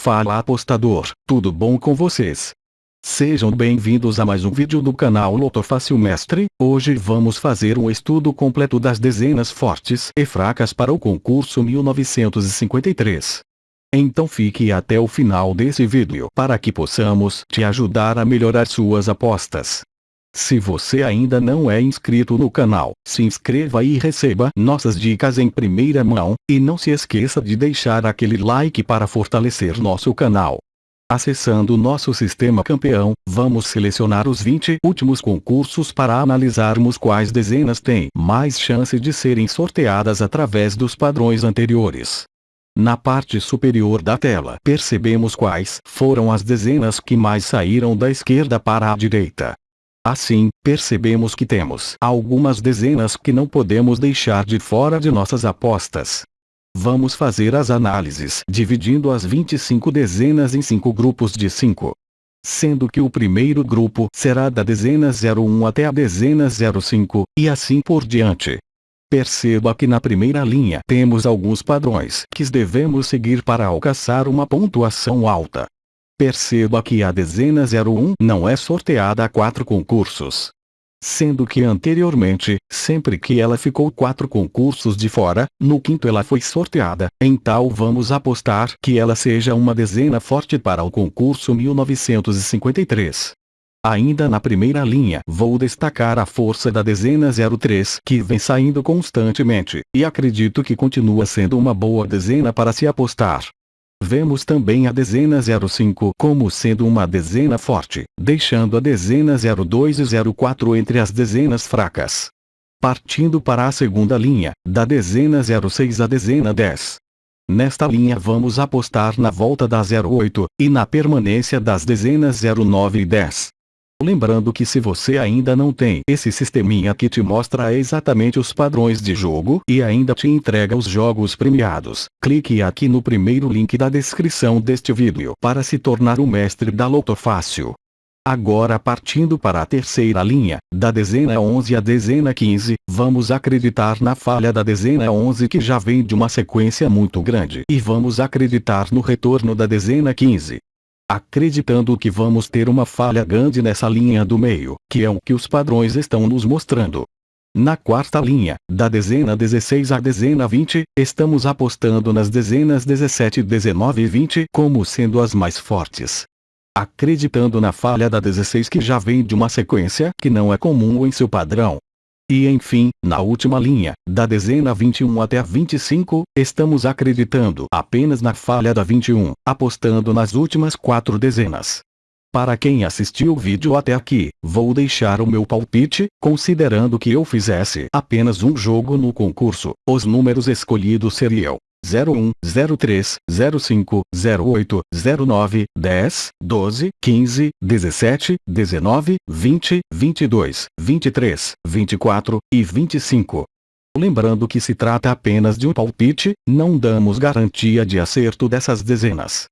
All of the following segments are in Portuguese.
Fala apostador, tudo bom com vocês? Sejam bem-vindos a mais um vídeo do canal Loto Fácil Mestre, hoje vamos fazer um estudo completo das dezenas fortes e fracas para o concurso 1953. Então fique até o final desse vídeo para que possamos te ajudar a melhorar suas apostas. Se você ainda não é inscrito no canal, se inscreva e receba nossas dicas em primeira mão, e não se esqueça de deixar aquele like para fortalecer nosso canal. Acessando nosso sistema campeão, vamos selecionar os 20 últimos concursos para analisarmos quais dezenas têm mais chance de serem sorteadas através dos padrões anteriores. Na parte superior da tela percebemos quais foram as dezenas que mais saíram da esquerda para a direita. Assim, percebemos que temos algumas dezenas que não podemos deixar de fora de nossas apostas. Vamos fazer as análises dividindo as 25 dezenas em 5 grupos de 5. Sendo que o primeiro grupo será da dezena 01 até a dezena 05, e assim por diante. Perceba que na primeira linha temos alguns padrões que devemos seguir para alcançar uma pontuação alta. Perceba que a dezena 01 não é sorteada a quatro concursos. Sendo que anteriormente, sempre que ela ficou quatro concursos de fora, no quinto ela foi sorteada, então vamos apostar que ela seja uma dezena forte para o concurso 1953. Ainda na primeira linha vou destacar a força da dezena 03 que vem saindo constantemente, e acredito que continua sendo uma boa dezena para se apostar. Vemos também a dezena 05 como sendo uma dezena forte, deixando a dezena 02 e 04 entre as dezenas fracas. Partindo para a segunda linha, da dezena 06 à dezena 10. Nesta linha vamos apostar na volta da 08, e na permanência das dezenas 09 e 10. Lembrando que se você ainda não tem esse sisteminha que te mostra exatamente os padrões de jogo e ainda te entrega os jogos premiados, clique aqui no primeiro link da descrição deste vídeo para se tornar o mestre da Loto Fácil. Agora partindo para a terceira linha, da dezena 11 à dezena 15, vamos acreditar na falha da dezena 11 que já vem de uma sequência muito grande e vamos acreditar no retorno da dezena 15 acreditando que vamos ter uma falha grande nessa linha do meio, que é o que os padrões estão nos mostrando. Na quarta linha, da dezena 16 à dezena 20, estamos apostando nas dezenas 17, 19 e 20 como sendo as mais fortes. Acreditando na falha da 16 que já vem de uma sequência que não é comum em seu padrão, e enfim, na última linha, da dezena 21 até a 25, estamos acreditando apenas na falha da 21, apostando nas últimas quatro dezenas. Para quem assistiu o vídeo até aqui, vou deixar o meu palpite, considerando que eu fizesse apenas um jogo no concurso, os números escolhidos seriam 01, 03, 05, 08, 09, 10, 12, 15, 17, 19, 20, 22, 23, 24 e 25. Lembrando que se trata apenas de um palpite, não damos garantia de acerto dessas dezenas.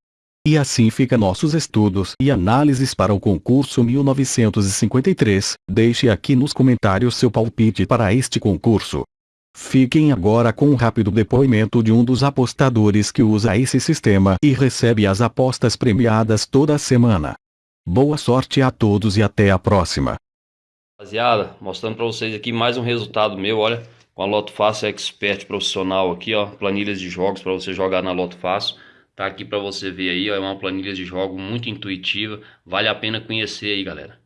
E assim fica nossos estudos e análises para o concurso 1953. Deixe aqui nos comentários seu palpite para este concurso. Fiquem agora com um rápido depoimento de um dos apostadores que usa esse sistema e recebe as apostas premiadas toda semana. Boa sorte a todos e até a próxima. Rapaziada, mostrando para vocês aqui mais um resultado meu, olha, com a Loto Fácil Expert profissional aqui, ó, planilhas de jogos para você jogar na Loto Fácil. Tá aqui para você ver aí, ó, é uma planilha de jogo muito intuitiva, vale a pena conhecer aí, galera.